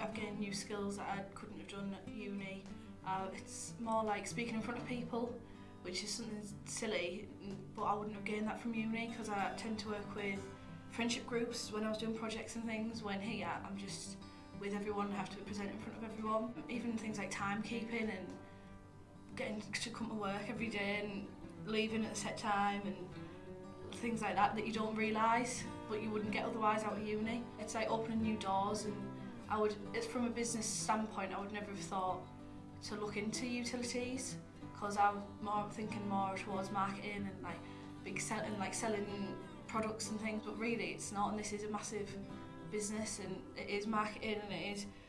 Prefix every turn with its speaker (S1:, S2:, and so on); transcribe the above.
S1: I've gained new skills that I couldn't have done at uni Uh, it's more like speaking in front of people, which is something silly, but I wouldn't have gained that from uni because I tend to work with friendship groups when I was doing projects and things, when here I'm just with everyone, I have to present in front of everyone. Even things like timekeeping and getting to come to work every day and leaving at a set time and things like that that you don't realise but you wouldn't get otherwise out of uni. It's like opening new doors and I would, it's from a business standpoint, I would never have thought to look into utilities because I'm more thinking more towards marketing and like big sell and like selling products and things but really it's not and this is a massive business and it is marketing and it is